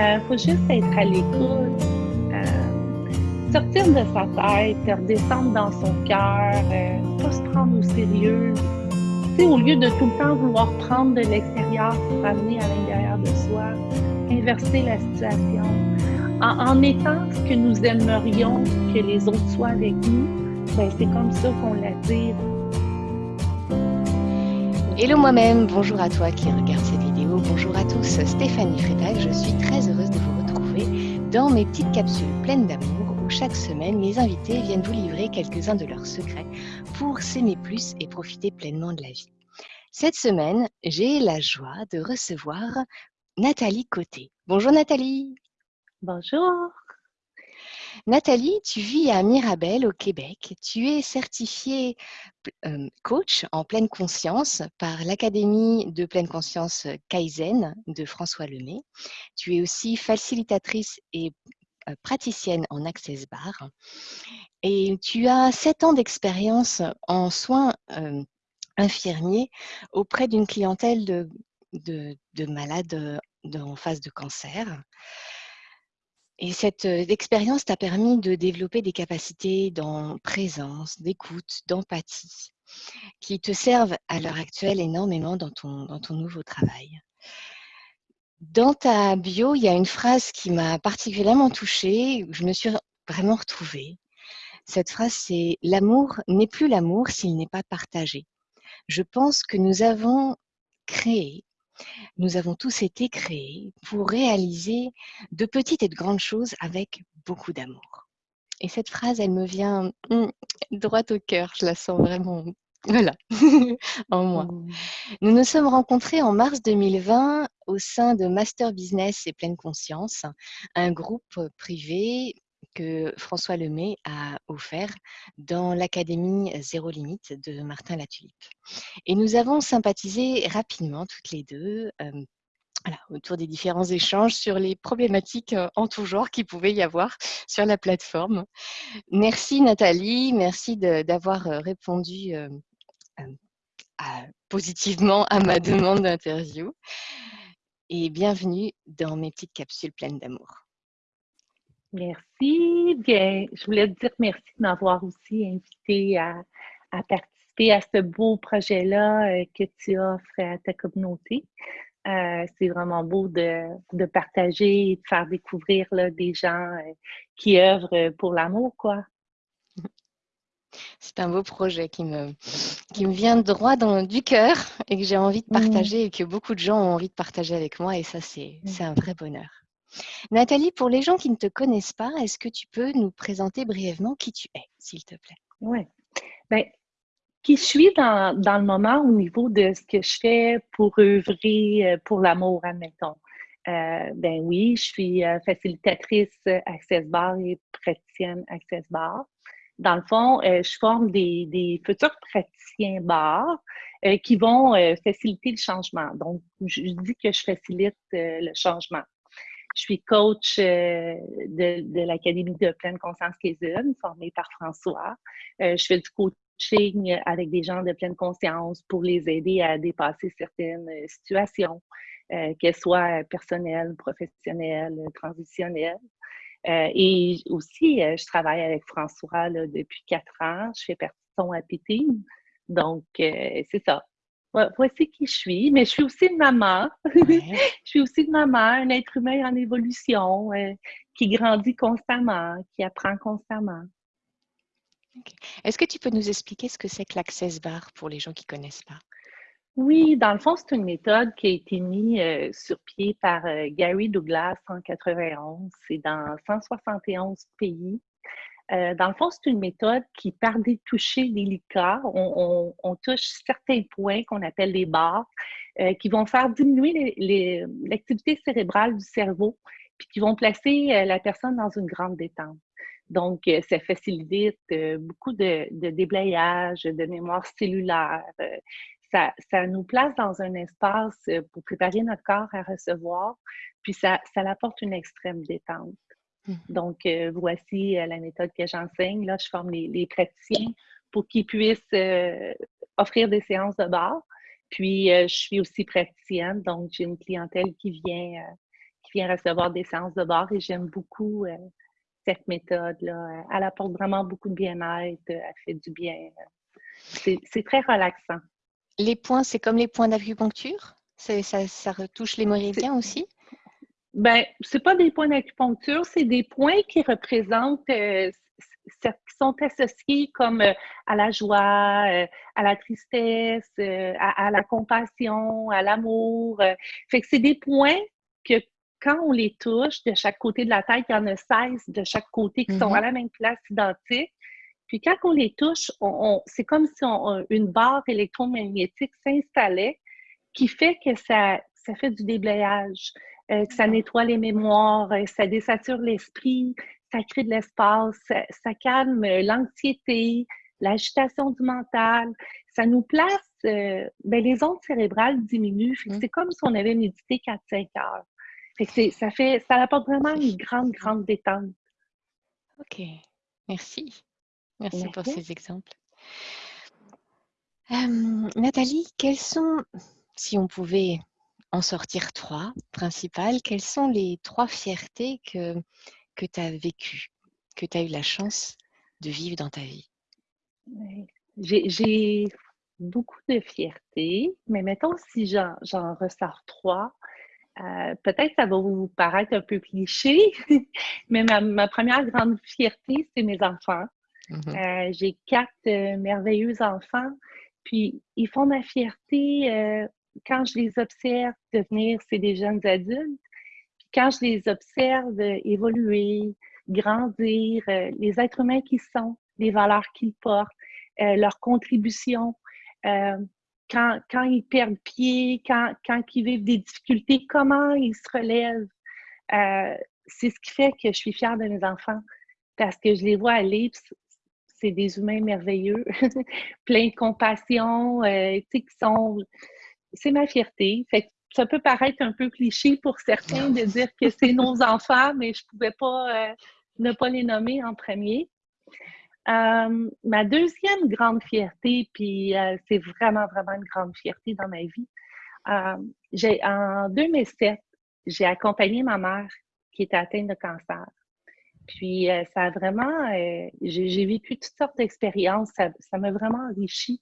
Il faut juste être à l'écoute, sortir de sa tête, redescendre dans son cœur, pas se prendre au sérieux. au lieu de tout le temps vouloir prendre de l'extérieur pour amener à l'intérieur de soi, inverser la situation. En, étant ce que nous aimerions que les autres soient avec nous, ben, c'est comme ça qu'on l'attire. Hello moi-même, bonjour à toi qui regarde bonjour à tous, Stéphanie Frédal, je suis très heureuse de vous retrouver dans mes petites capsules pleines d'amour où chaque semaine les invités viennent vous livrer quelques-uns de leurs secrets pour s'aimer plus et profiter pleinement de la vie. Cette semaine, j'ai la joie de recevoir Nathalie Côté. Bonjour Nathalie. Bonjour. Nathalie, tu vis à Mirabel au Québec. Tu es certifiée coach en pleine conscience par l'Académie de pleine conscience Kaizen de François Lemay. Tu es aussi facilitatrice et praticienne en Access Bar. Et tu as sept ans d'expérience en soins infirmiers auprès d'une clientèle de malades en phase de cancer. Et cette expérience t'a permis de développer des capacités dans présence, d'écoute, d'empathie, qui te servent à l'heure actuelle énormément dans ton, dans ton nouveau travail. Dans ta bio, il y a une phrase qui m'a particulièrement touchée, je me suis vraiment retrouvée. Cette phrase, c'est « L'amour n'est plus l'amour s'il n'est pas partagé ». Je pense que nous avons créé nous avons tous été créés pour réaliser de petites et de grandes choses avec beaucoup d'amour. Et cette phrase, elle me vient hum, droit au cœur, je la sens vraiment voilà, en moi. Mmh. Nous nous sommes rencontrés en mars 2020 au sein de Master Business et Pleine Conscience, un groupe privé que François Lemay a offert dans l'Académie Zéro Limite de Martin Latulipe. Et nous avons sympathisé rapidement toutes les deux autour des différents échanges sur les problématiques en tout genre qu'il pouvait y avoir sur la plateforme. Merci Nathalie, merci d'avoir répondu positivement à ma demande d'interview et bienvenue dans mes petites capsules pleines d'amour. Merci. Bien, je voulais te dire merci de m'avoir aussi invité à, participer à ce beau projet-là euh, que tu offres à ta communauté. Euh, c'est vraiment beau de, partager et de faire découvrir des gens euh, qui œuvrent pour l'amour, quoi. C'est un beau projet qui me, qui me vient droit dans, du cœur et que j'ai envie de mmh. partager et que beaucoup de gens ont envie de partager avec moi et ça, c'est mmh. un vrai bonheur. Nathalie, pour les gens qui ne te connaissent pas, est-ce que tu peux nous présenter brièvement qui tu es, s'il te plaît? Oui. Bien, qui je suis dans, le moment au niveau de ce que je fais pour œuvrer euh, pour l'amour, admettons. Euh, ben oui, je suis euh, facilitatrice Access Bar et praticienne Access Bar. Dans le fond, je forme des, futurs praticiens bar qui vont faciliter le changement. Donc, je dis que je facilite le changement. Je suis coach euh, de, l'Académie de pleine conscience Kézune, formée par François. Euh, je fais du coaching avec des gens de pleine conscience pour les aider à dépasser certaines situations, euh, qu'elles soient personnelles, professionnelles, transitionnelles. et aussi, je travaille avec François depuis quatre ans. Je fais partie de son Happy. Donc, c'est ça voici qui je suis, mais je suis aussi une maman. je suis aussi une maman, un être humain en évolution, euh, qui grandit constamment, qui apprend constamment. Est-ce que tu peux nous expliquer ce que c'est que l'Access Bar pour les gens qui ne connaissent pas? Oui, dans le fond, c'est une méthode qui a été mise euh, sur pied par euh, Gary Douglas en 91. C'est dans 171 pays. Euh, dans le fond, c'est une méthode qui, par des touchés délicats, on, touche certains points qu'on appelle les barres, euh, qui vont faire diminuer l'activité cérébrale du cerveau, puis qui vont placer euh, la personne dans une grande détente. Donc, ça facilite beaucoup de, déblayage, de mémoire cellulaire. Ça, ça, nous place dans un espace pour préparer notre corps à recevoir, puis ça, ça apporte une extrême détente. Mmh. Donc, euh, voici euh, la méthode que j'enseigne. Là, je forme les, praticiens pour qu'ils puissent euh, offrir des séances de bar. Puis, je suis aussi praticienne, donc j'ai une clientèle qui vient, qui vient recevoir des séances de bar et j'aime beaucoup cette méthode-là. Elle apporte vraiment beaucoup de bien-être, elle fait du bien. C'est très relaxant. Les points, c'est comme les points d'acupuncture? Ça, ça retouche les méridiens aussi? Ben, c'est pas des points d'acupuncture, c'est des points qui représentent, euh, qui sont associés comme euh, à la joie, euh, à la tristesse, à, la compassion, à l'amour. fait que c'est des points que quand on les touche de chaque côté de la tête, il y en a 16 de chaque côté qui sont à mm-hmm. la même place identique. Puis quand on les touche, on, c'est comme si une barre électromagnétique s'installait qui fait que ça, ça fait du déblayage. Euh, que ça nettoie les mémoires, euh, ça désature l'esprit, ça crée de l'espace, ça, calme l'anxiété, l'agitation du mental. Ça nous place, euh, ben, les ondes cérébrales diminuent. Mmh. C'est comme si on avait médité 4-5 heures. ça, fait, ça apporte vraiment une grande, grande détente. OK. Merci. Merci, pour ces exemples. Nathalie, quels sont, si on pouvait en sortir trois principales, quelles sont les trois fiertés que, que tu as vécues, que tu as eu la chance de vivre dans ta vie? J'ai beaucoup de fierté, mais mettons si j'en ressors trois, euh, peut-être ça va vous paraître un peu cliché, mais ma, première grande fierté, c'est mes enfants. Mmh euh, j'ai quatre euh, merveilleux enfants, puis ils font ma fierté quand je les observe devenir, c'est des jeunes adultes, puis quand je les observe évoluer, grandir, euh, les êtres humains qui sont, les valeurs qu'ils portent, euh, leur contribution, euh, quand, quand, ils perdent pied, quand, quand ils vivent des difficultés, comment ils se relèvent. c'est ce qui fait que je suis fière de mes enfants parce que je les vois aller, c'est des humains merveilleux, pleins de compassion, qui sont c'est ma fierté. Fait ça peut paraître un peu cliché pour certains de dire que c'est nos enfants, mais je ne pouvais pas euh, ne pas les nommer en premier. Euh, ma deuxième grande fierté, puis euh, c'est vraiment, vraiment une grande fierté dans ma vie, j'ai, en 2007, j'ai accompagné ma mère qui était atteinte de cancer. Puis ça a vraiment, j'ai, vécu toutes sortes d'expériences, ça m'a vraiment enrichi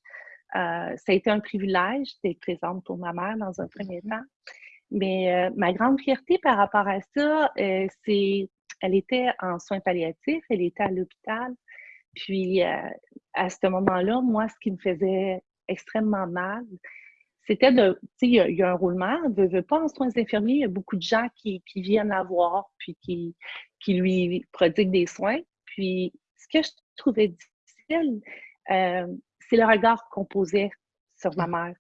ça a été un privilège d'être présente pour ma mère dans un premier mm-hmm. temps. Mais euh, ma grande fierté par rapport à ça, euh, c'est elle était en soins palliatifs, elle était à l'hôpital. Puis à ce moment-là, moi, ce qui me faisait extrêmement mal, c'était de, tu sais, il y, a un roulement, ne veut pas en soins infirmiers, il y a beaucoup de gens qui, viennent la voir, puis qui, qui lui prodiguent des soins. Puis ce que je trouvais difficile, c'est le regard qu'on posait sur ma mère.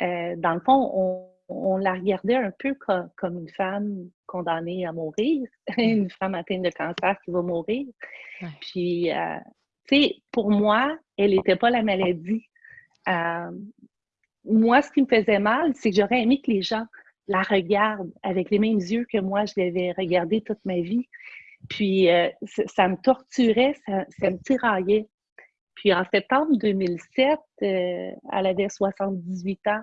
Euh, dans le fond, on, la regardait un peu comme, une femme condamnée à mourir, une femme atteinte de cancer qui va mourir. Puis, euh, tu sais, pour moi, elle n'était pas la maladie. Euh, moi, ce qui me faisait mal, c'est que j'aurais aimé que les gens la regardent avec les mêmes yeux que moi, je l'avais regardée toute ma vie. Puis, ça, me torturait, ça, ça me tiraillait. Puis en septembre 2007, euh, elle avait 78 ans.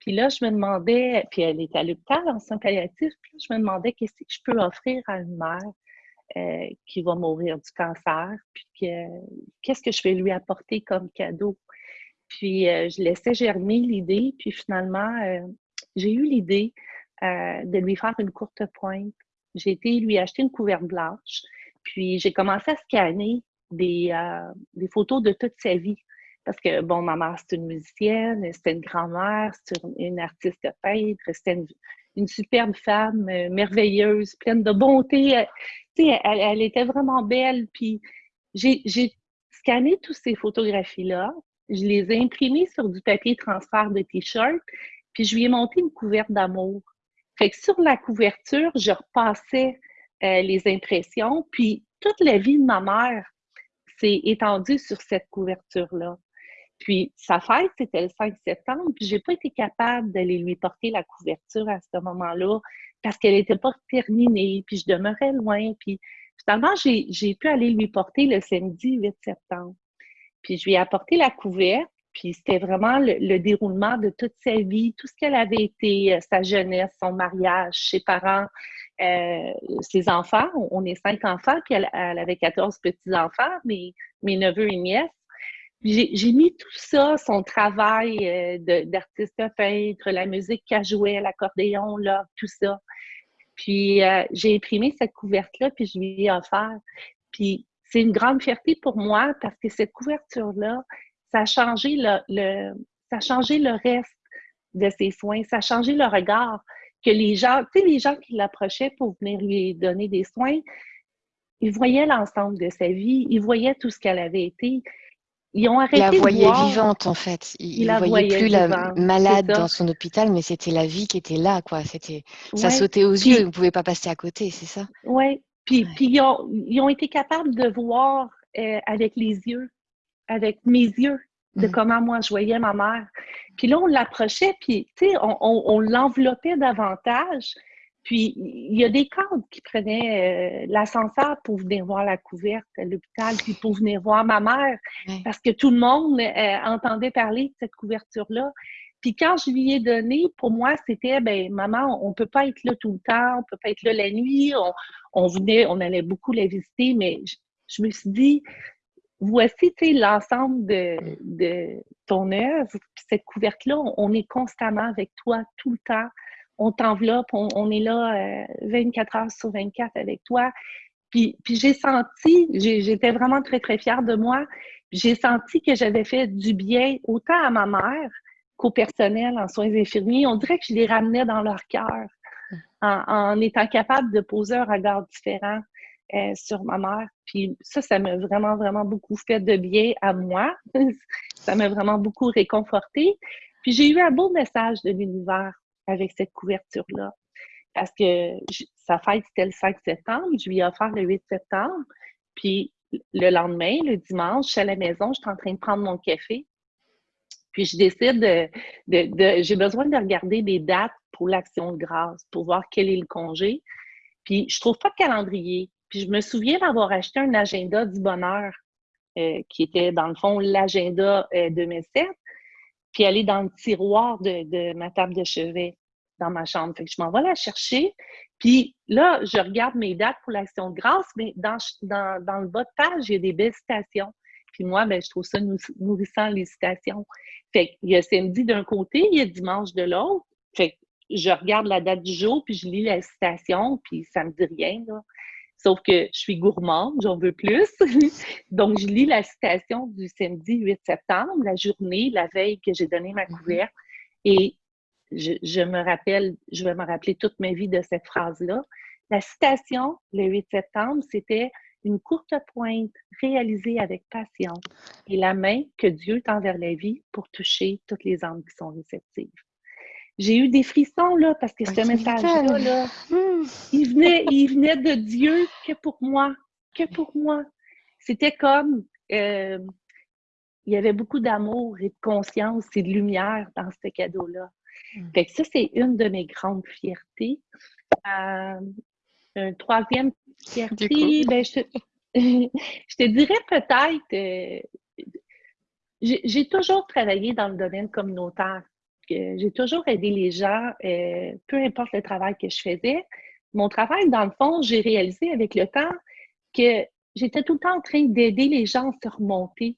Puis là, je me demandais, puis elle était à l'hôpital en soins palliatifs, puis là, je me demandais qu'est-ce que je peux offrir à une mère euh, qui va mourir du cancer, puis qu'est-ce que je vais lui apporter comme cadeau. Puis euh, je laissais germer l'idée, puis finalement, j'ai eu l'idée de lui faire une courte pointe. J'ai été lui acheter une couverte blanche, puis j'ai commencé à scanner des, euh, des photos de toute sa vie. Parce que, bon, ma mère, c'est une musicienne, c'était une grand-mère, c'était une, artiste peintre, c'était une, superbe femme euh, merveilleuse, pleine de bonté. Euh, elle, elle, était vraiment belle. Puis j'ai scanné toutes ces photographies-là, je les ai imprimées sur du papier transfert de t-shirt, puis je lui ai monté une couverte d'amour. Fait que sur la couverture, je repassais les impressions, puis toute la vie de ma mère c'est étendu sur cette couverture-là. Puis sa fête, c'était le 5 septembre, puis j'ai pas été capable d'aller lui porter la couverture à ce moment-là parce qu'elle n'était pas terminée, puis je demeurais loin. Puis finalement, j'ai pu aller lui porter le samedi 8 septembre. Puis je lui ai apporté la couverture, puis c'était vraiment le, déroulement de toute sa vie, tout ce qu'elle avait été, euh, sa jeunesse, son mariage, ses parents, euh, ses enfants. On est cinq enfants, puis elle, avait 14 petits-enfants, mes, mes neveux et nièces. J'ai mis tout ça, son travail euh, d'artiste peintre, la musique qu'elle jouait, l'accordéon, tout ça. Puis j'ai imprimé cette couverte-là, puis je lui ai offert. Puis c'est une grande fierté pour moi parce que cette couverture-là, ça a changé le, ça a changé le reste de ses soins, ça a changé le regard que les gens, tu sais, les gens qui l'approchaient pour venir lui donner des soins, ils voyaient l'ensemble de sa vie, ils voyaient tout ce qu'elle avait été. Ils ont arrêté la voyaient vivante, en fait. Ils ne voyaient plus la malade dans son hôpital, mais c'était la vie qui était là, quoi. C'était, ça sautait aux yeux, ils ne pouvaient pas passer à côté, c'est ça? Oui. Puis, puis ils, ont, ils, ont, été capables de voir euh, avec les yeux avec mes yeux de mm. comment moi je voyais ma mère. Puis là, on l'approchait, puis tu sais, on, l'enveloppait davantage. Puis il y a des cadres qui prenaient euh, l'ascenseur pour venir voir la couverte à l'hôpital, puis pour venir voir ma mère, parce que tout le monde euh, entendait parler de cette couverture-là. Puis quand je lui ai donné, pour moi, c'était, ben maman, on peut pas être là tout le temps, on peut pas être là la nuit. On, venait, on allait beaucoup la visiter, mais je me suis dit, voici l'ensemble de, de, ton œuvre. cette couverte-là, on, est constamment avec toi tout le temps. On t'enveloppe, on, est là 24 euh, heures sur 24 avec toi. Puis, puis j'ai senti, j'étais vraiment très, très fière de moi. J'ai senti que j'avais fait du bien autant à ma mère qu'au personnel en soins infirmiers. On dirait que je les ramenais dans leur cœur en, en étant capable de poser un regard différent. Euh, sur ma mère. Puis ça, ça m'a vraiment, vraiment beaucoup fait de bien à moi. ça m'a vraiment beaucoup réconforté. Puis j'ai eu un beau message de l'univers avec cette couverture-là. Parce que sa fête, c'était le 5 septembre. Je lui ai offert le 8 septembre. Puis le lendemain, le dimanche, je suis à la maison, je suis en train de prendre mon café. Puis je décide de, de j'ai besoin de regarder des dates pour l'action de grâce, pour voir quel est le congé. Puis je trouve pas de calendrier. Puis je me souviens d'avoir acheté un agenda du bonheur, euh, qui était dans le fond l'agenda euh, 2007, puis aller dans le tiroir de, ma table de chevet dans ma chambre. Fait que je m'en vais la chercher. Puis là, je regarde mes dates pour l'action de grâce, mais dans, le bas de page, il y a des belles citations. Puis moi, ben, je trouve ça nourrissant, les citations. Fait qu'il y a samedi d'un côté, il y a dimanche de l'autre. Fait que je regarde la date du jour, puis je lis la citation, puis ça me dit rien. Là. Sauf que je suis gourmande, j'en veux plus. Donc, je lis la citation du samedi 8 septembre, la journée, la veille que j'ai donné ma mhm. couverte. Et je, me rappelle, je vais me rappeler toute ma vie de cette phrase-là. La citation, le 8 septembre, c'était une courte pointe réalisée avec passion et la main que Dieu tend vers la vie pour toucher toutes les âmes qui sont réceptives j'ai eu des frissons là parce que ce message-là, là, hmm. il, venait, il venait de Dieu que pour moi, que pour moi. C'était comme euh, il y avait beaucoup d'amour et de conscience et de lumière dans ce cadeau-là. Hmm. Fait que ça, c'est une de mes grandes fiertés. Euh, une troisième fierté, ben, je, te, je, te, dirais peut-être, euh, j'ai toujours travaillé dans le domaine communautaire j'ai toujours aidé les gens, euh, peu importe le travail que je faisais. Mon travail, dans le fond, j'ai réalisé avec le temps que j'étais tout le temps en train d'aider les gens à se remonter,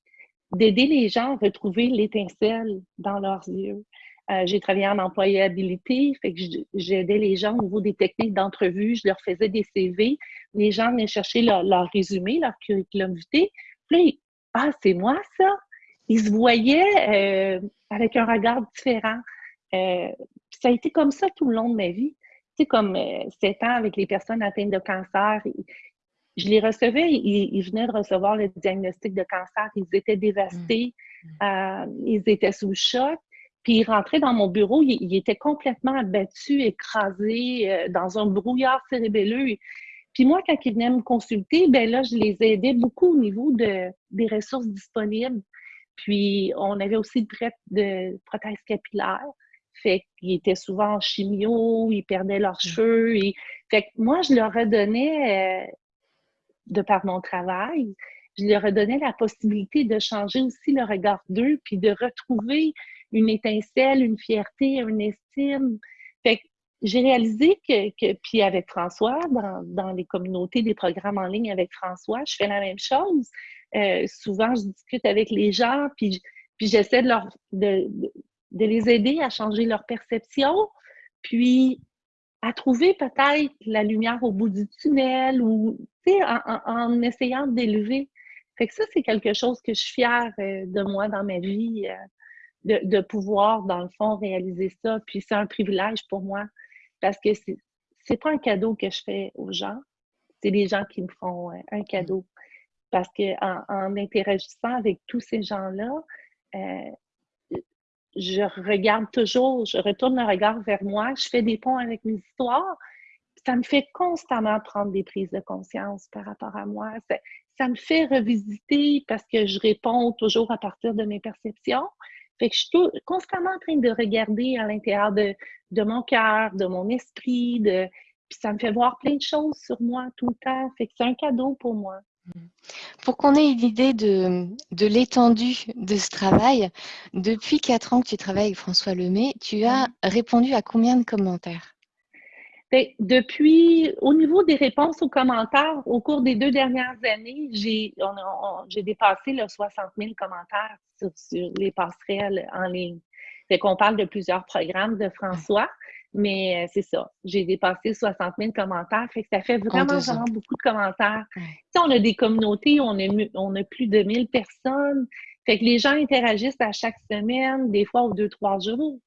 d'aider les gens à retrouver l'étincelle dans leurs yeux. Euh, j'ai travaillé en employabilité, fait que j'aidais les gens au niveau des techniques d'entrevue, je leur faisais des CV, les gens venaient chercher leur, résumé, leur curriculum vitae. Puis ah, c'est moi ça? Ils se voyaient euh, avec un regard différent. Euh, ça a été comme ça tout le long de ma vie. Tu sais, comme euh, sept ans avec les personnes atteintes de cancer. Je les recevais, ils, venaient de recevoir le diagnostic de cancer. Ils étaient dévastés, mmh. euh, ils étaient sous choc. Puis ils rentraient dans mon bureau, ils, étaient complètement abattus, écrasés dans un brouillard cérébelleux. Puis moi, quand ils venaient me consulter, ben là, je les aidais beaucoup au niveau de, des ressources disponibles. Puis, on avait aussi de, de prothèses capillaires. Fait qu'ils étaient souvent en chimio, ils perdaient leurs mmh. cheveux. Et... Fait que moi, je leur redonnais, euh, de par mon travail, je leur donnais la possibilité de changer aussi le regard d'eux, puis de retrouver une étincelle, une fierté, une estime. Fait que j'ai réalisé que, que, puis avec François, dans, dans, les communautés des programmes en ligne avec François, je fais la même chose. Euh, souvent, je discute avec les gens, puis, j'essaie de, leur, de, les aider à changer leur perception, puis à trouver peut-être la lumière au bout du tunnel ou en, en, en essayant d'élever. Fait que ça, c'est quelque chose que je suis fière euh, de moi dans ma vie, euh, de, de, pouvoir, dans le fond, réaliser ça. Puis c'est un privilège pour moi parce que c'est pas un cadeau que je fais aux gens, c'est les gens qui me font un cadeau parce qu'en en, interagissant avec tous ces gens-là, euh, je regarde toujours, je retourne le regard vers moi, je fais des ponts avec mes histoires. Ça me fait constamment prendre des prises de conscience par rapport à moi. Ça, me fait revisiter parce que je réponds toujours à partir de mes perceptions. Fait que je suis constamment en train de regarder à l'intérieur de, mon cœur, de mon esprit, puis ça me fait voir plein de choses sur moi tout le temps. Fait que c'est un cadeau pour moi. Pour qu'on ait une idée de, de l'étendue de ce travail, depuis quatre ans que tu travailles avec François Lemay, tu as répondu à combien de commentaires? Ben, depuis, au niveau des réponses aux commentaires, au cours des deux dernières années, j'ai dépassé le 60 000 commentaires sur, sur, les passerelles en ligne. Fait qu'on parle de plusieurs programmes de François. Mais euh, c'est ça, j'ai dépassé 60 000 commentaires, fait que ça fait vraiment, vraiment beaucoup de commentaires. on a des communautés, on a, on a plus de 1000 personnes, fait que les gens interagissent à chaque semaine, des fois aux deux, trois jours.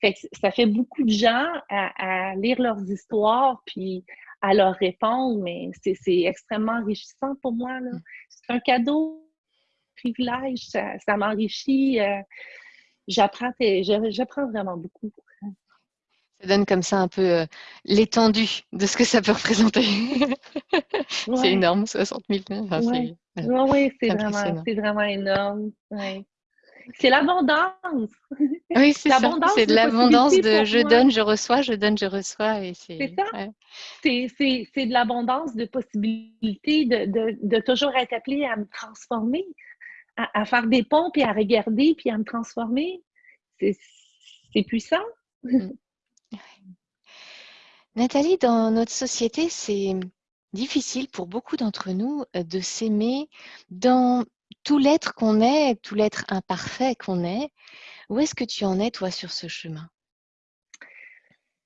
Fait que ça fait beaucoup de gens à, lire leurs histoires, puis à leur répondre, mais c'est extrêmement enrichissant pour moi. Mm. C'est un cadeau, un privilège, ça, ça m'enrichit. Euh, j'apprends vraiment beaucoup. Ça donne comme ça un peu euh, l'étendue de ce que ça peut représenter. c'est énorme, 60 000. Enfin, ouais. oui, c'est vraiment, vraiment, énorme. Ouais. C'est l'abondance. Oui, c'est ça. C'est de l'abondance de je donne, je reçois, je donne, je reçois. C'est ça. Ouais. C'est de l'abondance de possibilités de, de, de, toujours être appelé à me transformer, à, à, faire des ponts, puis à regarder, puis à me transformer. C'est puissant. Mm. Nathalie, dans notre société, c'est difficile pour beaucoup d'entre nous euh, de s'aimer dans tout l'être qu'on est, tout l'être imparfait qu'on est. Où est-ce que tu en es, toi, sur ce chemin?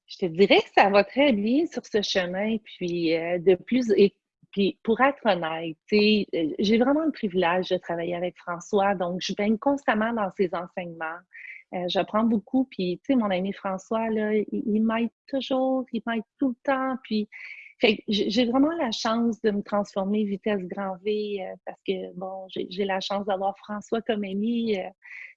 Je te dirais que ça va très bien sur ce chemin, puis euh, de plus, et puis pour être honnête, euh, j'ai vraiment le privilège de travailler avec François, donc je baigne constamment dans ses enseignements. Euh, j'apprends beaucoup. Puis, tu sais, mon ami François, là, il, m'aide toujours, il m'aide tout le temps. Puis, j'ai vraiment la chance de me transformer vitesse grand V euh, parce que, bon, j'ai la chance d'avoir François comme ami euh,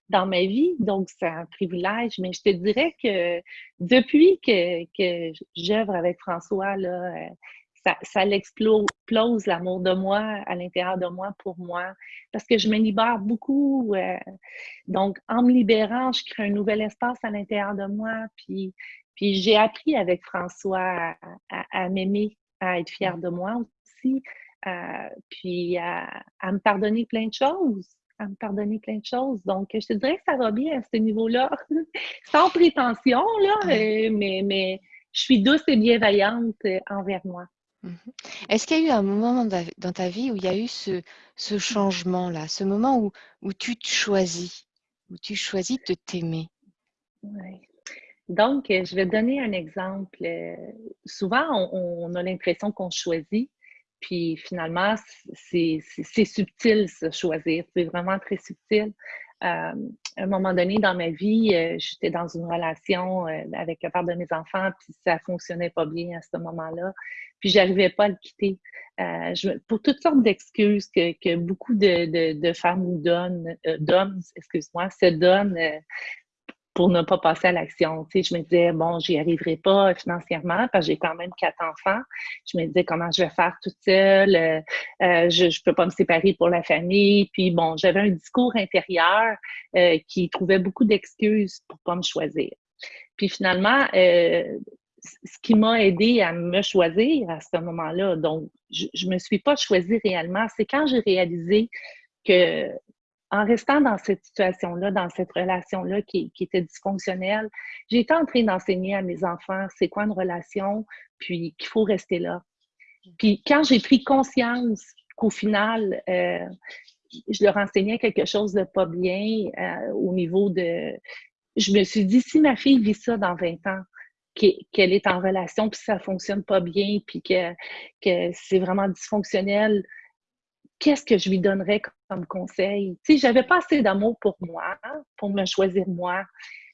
dans ma vie. Donc, c'est un privilège. Mais je te dirais que depuis que, que j'œuvre avec François, là, ça, ça l'explose l'amour de moi à l'intérieur de moi pour moi parce que je me libère beaucoup. Euh, donc, en me libérant, je crée un nouvel espace à l'intérieur de moi. Puis, puis j'ai appris avec François à, m'aimer, à être fière de moi aussi, euh, puis à, me pardonner plein de choses à me pardonner plein de choses. Donc, je te dirais que ça va bien à ce niveau-là, sans prétention, là, euh, mais, mais je suis douce et bienveillante envers moi. Mmh Est-ce qu'il y a eu un moment dans ta vie où il y a eu ce, changement-là, ce moment où, tu te choisis, où tu choisis de t'aimer? Oui. Donc, euh, je vais donner un exemple. Euh, souvent, on, a l'impression qu'on choisit, puis finalement, c'est subtil, ce choisir. C'est vraiment très subtil. Euh, à un moment donné dans ma vie, j'étais dans une relation avec un père de mes enfants, puis ça fonctionnait pas bien à ce moment-là puis j'arrivais pas à le quitter. Euh, pour toutes sortes d'excuses que, que, beaucoup de, de, femmes ou d'hommes, euh, excuse-moi, se donnent euh, pour ne pas passer à l'action. Tu sais, je me disais, bon, j'y arriverai pas financièrement parce que j'ai quand même quatre enfants. Je me disais, comment je vais faire toute seule? Euh, je ne peux pas me séparer pour la famille. Puis bon, j'avais un discours intérieur qui trouvait beaucoup d'excuses pour pas me choisir. Puis finalement, ce qui m'a aidé à me choisir à ce moment-là. Donc, je ne me suis pas choisie réellement. C'est quand j'ai réalisé que en restant dans cette situation-là, dans cette relation-là qui, était dysfonctionnelle, j'ai été en train d'enseigner à mes enfants c'est quoi une relation, puis qu'il faut rester là. Puis quand j'ai pris conscience qu'au final, euh, je leur enseignais quelque chose de pas bien euh, au niveau de... Je me suis dit, si ma fille vit ça dans 20 ans, qu'elle est en relation, puis ça fonctionne pas bien, puis que, que c'est vraiment dysfonctionnel, qu'est-ce que je lui donnerais comme conseil? Tu sais, j'avais pas assez d'amour pour moi, pour me choisir moi,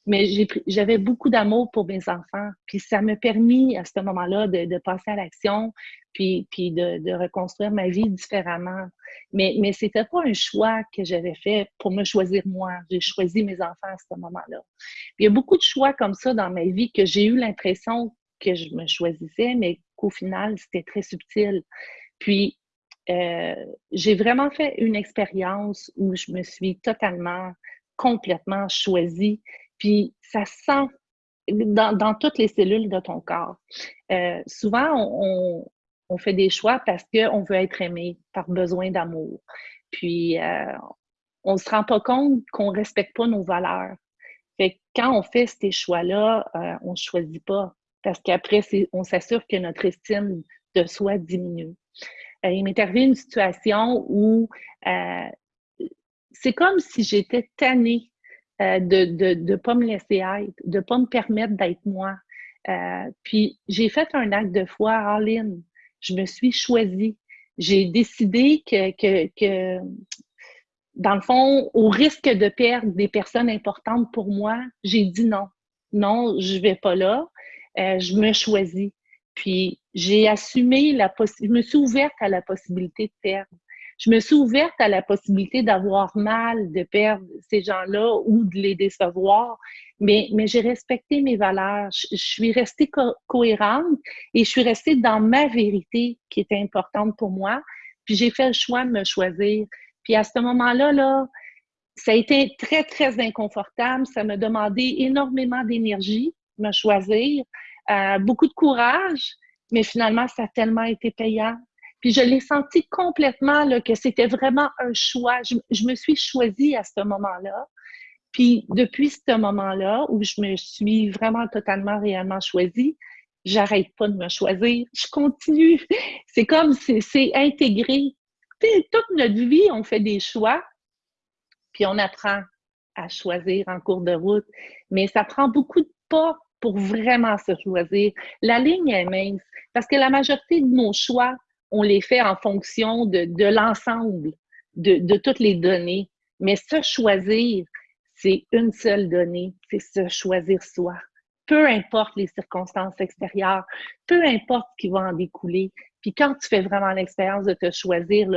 mais j'avais beaucoup d'amour pour mes enfants. Puis ça m'a permis à ce moment-là de, de, passer à l'action, puis, puis de, de, reconstruire ma vie différemment. Mais, mais c'était pas un choix que j'avais fait pour me choisir moi. J'ai choisi mes enfants à ce moment-là. Il y a beaucoup de choix comme ça dans ma vie que j'ai eu l'impression que je me choisissais, mais qu'au final, c'était très subtil. Puis, euh, j'ai vraiment fait une expérience où je me suis totalement, complètement choisie. Puis ça sent dans, toutes les cellules de ton corps. Euh, souvent, on, fait des choix parce qu'on veut être aimé par besoin d'amour. Puis, euh, on ne se rend pas compte qu'on ne respecte pas nos valeurs. Fait quand on fait ces choix-là, on ne choisit pas parce qu'après, on s'assure que notre estime de soi diminue. Euh, il m'est arrivé une situation où euh, c'est comme si j'étais tannée euh, de ne de, pas me laisser être, de ne pas me permettre d'être moi. puis j'ai fait un acte de foi all-in. Je me suis choisie. J'ai décidé que, que, que, dans le fond, au risque de perdre des personnes importantes pour moi, j'ai dit non. Non, je ne vais pas là. je me choisis. Puis j'ai assumé la possibilité, je me suis ouverte à la possibilité de perdre. Je me suis ouverte à la possibilité d'avoir mal, de perdre ces gens-là ou de les décevoir, mais, mais j'ai respecté mes valeurs. Je, suis restée cohérente et je suis restée dans ma vérité qui était importante pour moi. Puis j'ai fait le choix de me choisir. Puis à ce moment-là, là, ça a été très, très inconfortable. Ça m'a demandé énormément d'énergie, me choisir. Euh, beaucoup de courage, mais finalement, ça a tellement été payant. Puis je l'ai senti complètement là, que c'était vraiment un choix. Je, me suis choisie à ce moment-là. Puis depuis ce moment-là, où je me suis vraiment totalement, réellement choisie, j'arrête pas de me choisir. Je continue. C'est comme, c'est intégré. toute notre vie, on fait des choix, puis on apprend à choisir en cours de route. Mais ça prend beaucoup de pas pour vraiment se choisir. La ligne est mince parce que la majorité de nos choix, on les fait en fonction de, l'ensemble de, de, toutes les données. Mais se choisir, c'est une seule donnée, c'est se choisir soi. Peu importe les circonstances extérieures, peu importe ce qui va en découler. Puis quand tu fais vraiment l'expérience de te choisir,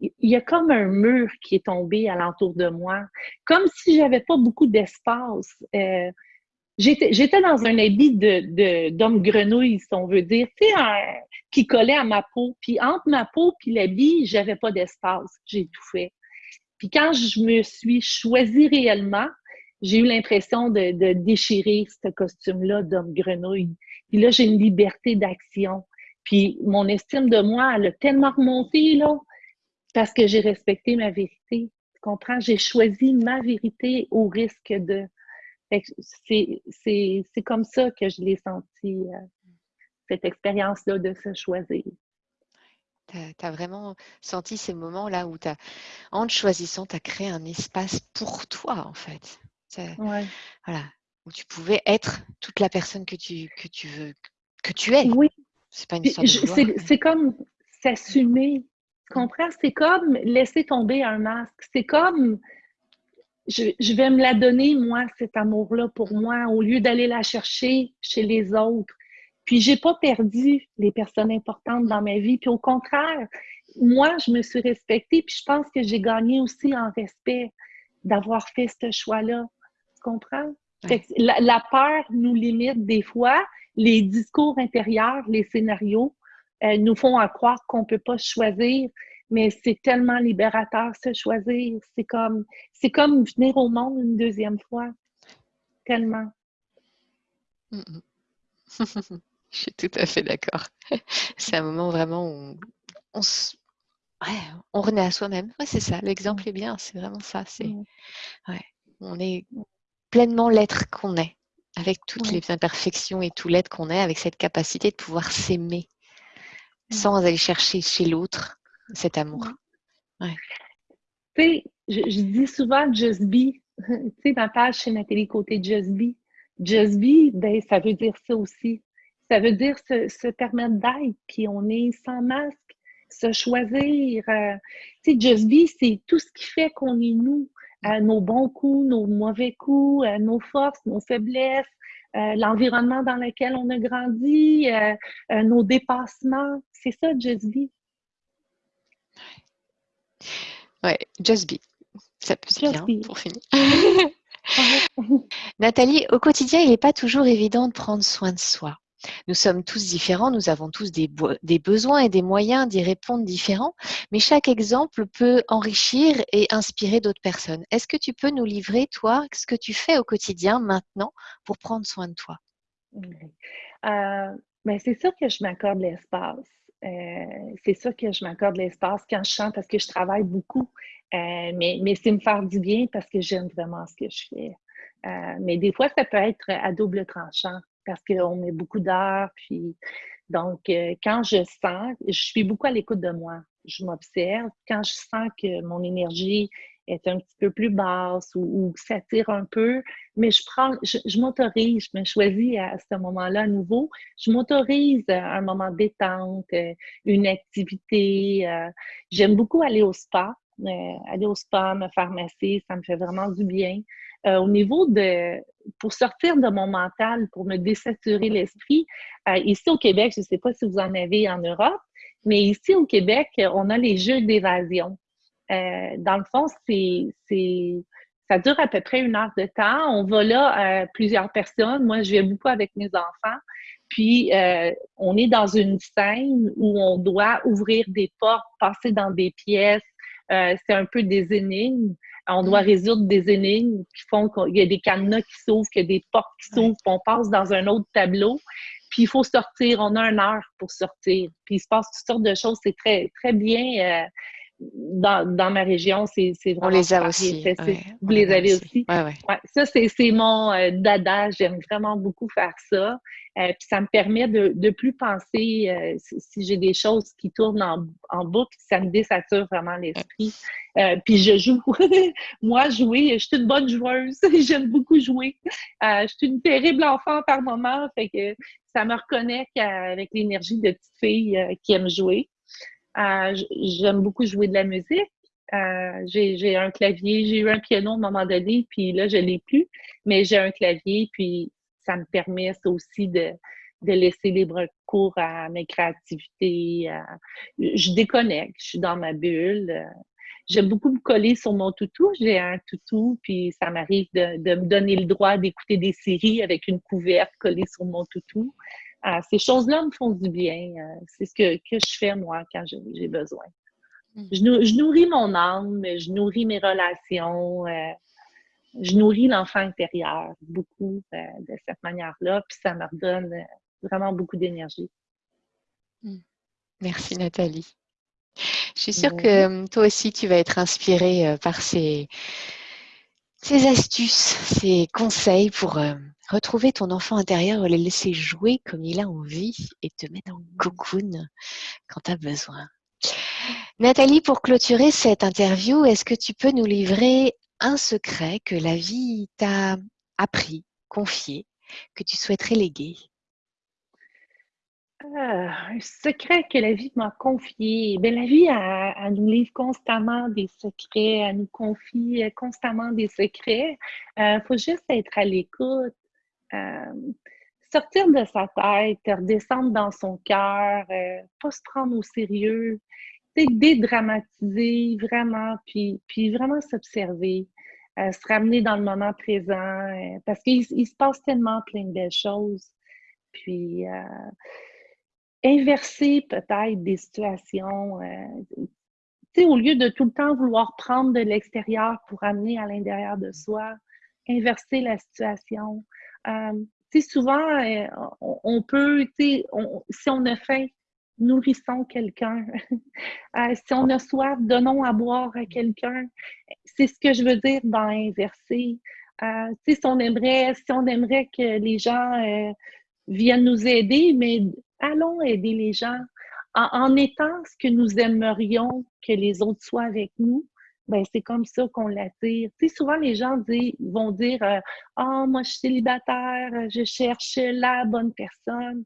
il y a comme un mur qui est tombé alentour de moi, comme si j'avais pas beaucoup d'espace. Euh, J'étais dans un habit de d'homme grenouille, si on veut dire, tu sais, qui collait à ma peau. Puis entre ma peau et l'habit, j'avais pas d'espace. J'ai tout fait. Puis quand je me suis choisie réellement, j'ai eu l'impression de, de, déchirer ce costume-là d'homme grenouille. Puis là, j'ai une liberté d'action. Puis mon estime de moi, elle a tellement remonté, là, parce que j'ai respecté ma vérité. Tu comprends? J'ai choisi ma vérité au risque de c'est comme ça que je l'ai senti, euh, cette expérience-là de se choisir. Tu as, vraiment senti ces moments-là où, as, en te choisissant, tu as créé un espace pour toi, en fait. Voilà, où tu pouvais être toute la personne que tu, que tu veux, que tu es. Oui. C'est pas une C'est comme s'assumer. Tu comprends? C'est comme laisser tomber un masque. C'est comme je, vais me la donner, moi, cet amour-là pour moi, au lieu d'aller la chercher chez les autres. Puis j'ai pas perdu les personnes importantes dans ma vie. Puis au contraire, moi, je me suis respectée. Puis je pense que j'ai gagné aussi en respect d'avoir fait ce choix-là. Tu comprends? La, peur nous limite des fois. Les discours intérieurs, les scénarios euh, nous font croire qu'on peut pas choisir mais c'est tellement libérateur se choisir. C'est comme, c'est comme venir au monde une deuxième fois. Tellement. Je suis tout à fait d'accord. C'est un moment vraiment où on, on renaît à soi-même. Ouais, c'est ça, l'exemple est bien, c'est vraiment ça. C'est, ouais, on est pleinement l'être qu'on est, avec toutes les imperfections et tout l'être qu'on est, avec cette capacité de pouvoir s'aimer sans aller chercher chez l'autre cet amour. Ouais. Tu sais, je, dis souvent just be. tu sais, ma page chez Nathalie Côté Just be. Just be, ben, ça veut dire ça aussi. Ça veut dire se, permettre d'être, puis on est sans masque, se choisir. Euh, tu sais, Just Be, c'est tout ce qui fait qu'on est nous. Euh, nos bons coups, nos mauvais coups, euh, nos forces, nos faiblesses, l'environnement dans lequel on a grandi, nos dépassements. C'est ça, Just Be. Ouais, Just Be. Ça peut être bien pour finir. Nathalie, au quotidien, il n'est pas toujours évident de prendre soin de soi. Nous sommes tous différents, nous avons tous des, besoins et des moyens d'y répondre différents, mais chaque exemple peut enrichir et inspirer d'autres personnes. Est-ce que tu peux nous livrer, toi, ce que tu fais au quotidien maintenant pour prendre soin de toi? Euh, ben, c'est sûr que je m'accorde l'espace. Euh, c'est sûr que je m'accorde l'espace quand je chante parce que je travaille beaucoup. Euh, mais mais c'est me faire du bien parce que j'aime vraiment ce que je fais. mais des fois, ça peut être à double tranchant parce qu'on met beaucoup d'heures. Puis, donc, euh, quand je sens, je suis beaucoup à l'écoute de moi. Je m'observe. Quand je sens que mon énergie est un petit peu plus basse ou, que ça tire un peu, mais je prends, je, m'autorise, je me choisis à, ce moment-là à nouveau. Je m'autorise un moment détente, euh, une activité. Euh, j'aime beaucoup aller au spa. aller au spa, me faire masser, ça me fait vraiment du bien. Euh, au niveau de, pour sortir de mon mental, pour me désaturer l'esprit, euh, ici au Québec, je ne sais pas si vous en avez en Europe, mais ici au Québec, on a les jeux d'évasion. Euh, dans le fond, c'est, ça dure à peu près une heure de temps. On va là plusieurs personnes. Moi, je vais beaucoup avec mes enfants. Puis, on est dans une scène où on doit ouvrir des portes, passer dans des pièces. c'est un peu des énigmes. On doit mm. résoudre des énigmes qui font qu'il y a des cadenas qui s'ouvrent, qu'il y a des portes qui s'ouvrent, puis on passe dans un autre tableau. Puis il faut sortir, on a une heure pour sortir. Puis il se passe toutes sortes de choses. C'est très, très bien. Euh, dans, ma région, c'est vraiment. On les a aussi. vous les avez aussi. ça, c'est mon euh, dada. J'aime vraiment beaucoup faire ça. Euh, puis ça me permet de ne plus penser euh, si, j'ai des choses qui tournent en, en, boucle, ça me désature vraiment l'esprit. puis je joue. Moi, jouer, je suis une bonne joueuse. J'aime beaucoup jouer. je suis une terrible enfant par moment. Fait que ça me reconnecte avec l'énergie de petite fille qui aime jouer. Euh, j'aime beaucoup jouer de la musique. Euh, j'ai un clavier, j'ai eu un piano à un moment donné, puis là, je l'ai plus, mais j'ai un clavier, puis ça me permet aussi de, de laisser libre cours à mes créativités. je déconnecte, je suis dans ma bulle. J'aime beaucoup me coller sur mon toutou. J'ai un toutou, puis ça m'arrive de, de, me donner le droit d'écouter des séries avec une couverte collée sur mon toutou ces choses-là me font du bien. Euh, c'est ce que, que, je fais, moi, quand j'ai besoin. Hmm. Je, nourris mon âme, je nourris mes relations, euh, je nourris l'enfant intérieur beaucoup euh, de cette manière-là, puis ça me redonne vraiment beaucoup d'énergie. Hmm. Merci Nathalie. Je suis sûre que toi aussi, tu vas être inspirée par ces, ces astuces, ces conseils pour retrouver ton enfant intérieur, le laisser jouer comme il a envie et te mettre en cocoon quand tu as besoin. Nathalie, pour clôturer cette interview, est-ce que tu peux nous livrer un secret que la vie t'a appris, confié, que tu souhaiterais léguer? Ah, un secret que la vie m'a confié. Bien, la vie, elle, nous livre constamment des secrets, elle nous confie constamment des secrets. Il euh, faut juste être à l'écoute. Euh, sortir de sa tête, redescendre dans son cœur, euh, pas se prendre au sérieux, dédramatiser vraiment, puis, puis vraiment s'observer, euh, se ramener dans le moment présent, parce qu'il se passe tellement plein de belles choses. Puis inverser peut-être des situations. au lieu de tout le temps vouloir prendre de l'extérieur pour amener à l'intérieur de soi, inverser la situation. Euh, souvent, euh, on, peut, si on a faim, nourrissons quelqu'un. Euh, si on a soif, donnons à boire à quelqu'un. C'est ce que je veux dire dans inverser. Euh, si on aimerait, si on aimerait que les gens viennent nous aider, mais allons aider les gens en, étant ce que nous aimerions que les autres soient avec nous. Ben, c'est comme ça qu'on l'attire. Tu sais, souvent, les gens vont dire Ah, moi, je suis célibataire, je cherche la bonne personne.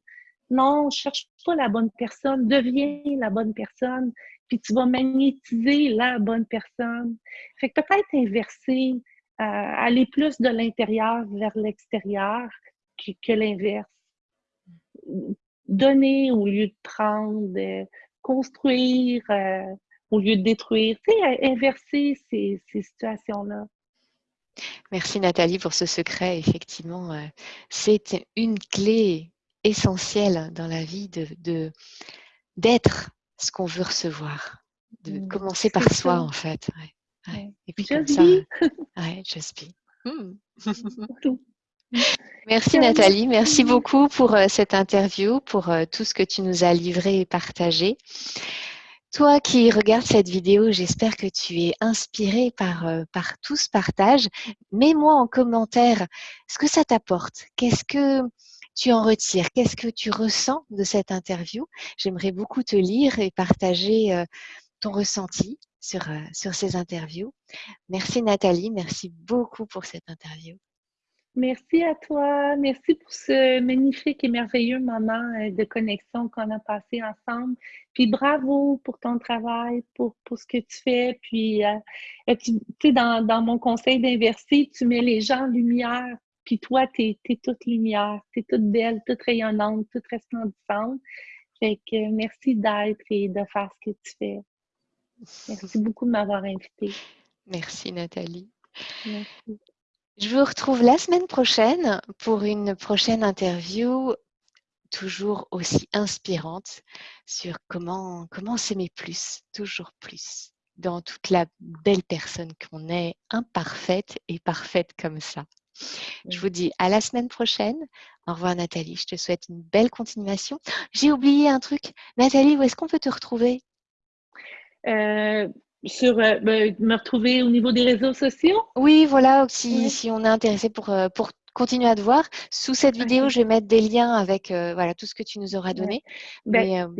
Non, cherche pas la bonne personne, deviens la bonne personne, puis tu vas magnétiser la bonne personne. Fait que peut-être inverser, euh, aller plus de l'intérieur vers l'extérieur que, l'inverse. Donner au lieu de prendre, construire euh, au lieu de détruire, tu sais, inverser ces, ces situations-là. Merci Nathalie pour ce secret. Effectivement, euh, c'est une clé essentiel dans la vie de d'être ce qu'on veut recevoir, de mmh, commencer par soi en fait. Et puis comme ça, ouais, mmh. Merci Nathalie, merci beaucoup pour euh, cette interview, pour euh, tout ce que tu nous as livré et partagé. Toi qui regardes cette vidéo, j'espère que tu es inspiré par, euh, par tout ce partage. Mets-moi en commentaire ce que ça t'apporte. Qu'est-ce que tu en retires? Qu'est-ce que tu ressens de cette interview? J'aimerais beaucoup te lire et partager ton ressenti sur, sur ces interviews. Merci Nathalie, merci beaucoup pour cette interview. Merci à toi. Merci pour ce magnifique et merveilleux moment euh, de connexion qu'on a passé ensemble. Puis bravo pour ton travail, pour, pour ce que tu fais. Puis, tu sais, dans, dans mon conseil d'inverser, tu mets les gens en lumière puis toi, tu es, toute lumière, tu es toute belle, toute rayonnante, toute resplendissante. Fait que merci d'être et de faire ce que tu fais. Merci beaucoup de m'avoir invitée. Merci Nathalie. Merci. Je vous retrouve la semaine prochaine pour une prochaine interview toujours aussi inspirante sur comment, comment s'aimer plus, toujours plus, dans toute la belle personne qu'on est, imparfaite et parfaite comme ça. Je vous dis à la semaine prochaine. Au revoir Nathalie, je te souhaite une belle continuation. J'ai oublié un truc. Nathalie, où est-ce qu'on peut te retrouver? Euh, sur euh, ben, me retrouver au niveau des réseaux sociaux? Oui, voilà, si, si on est intéressé pour, euh, pour continuer à te voir. Sous cette vidéo, je vais mettre des liens avec voilà, tout ce que tu nous auras donné. Ben,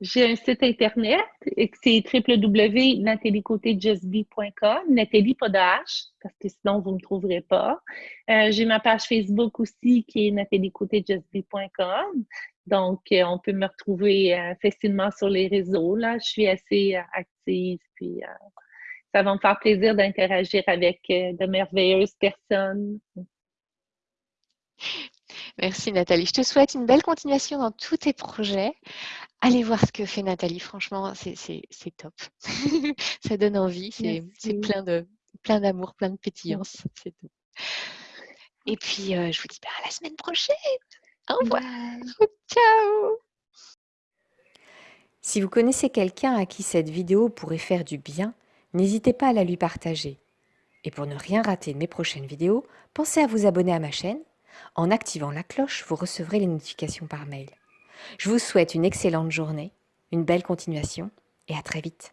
j'ai un site internet, c'est www.nathaliecotéjustbe.com. Nathalie, pas de H, parce que sinon vous ne me trouverez pas. Euh, j'ai ma page Facebook aussi qui est nathaliecotéjustbe.com. Donc, euh, on peut me retrouver euh, facilement sur les réseaux. Là, je suis assez active, puis ça va me faire plaisir d'interagir avec de merveilleuses personnes. Merci Nathalie. Je te souhaite une belle continuation dans tous tes projets. Allez voir ce que fait Nathalie. Franchement, c'est top. ça donne envie. C'est plein de plein d'amour, plein de pétillance. C'est tout. Et puis, euh, je vous dis bah, à la semaine prochaine. Au revoir. Ciao. Si vous connaissez quelqu'un à qui cette vidéo pourrait faire du bien, n'hésitez pas à la lui partager. Et pour ne rien rater de mes prochaines vidéos, pensez à vous abonner à ma chaîne en activant la cloche, vous recevrez les notifications par mail. Je vous souhaite une excellente journée, une belle continuation et à très vite.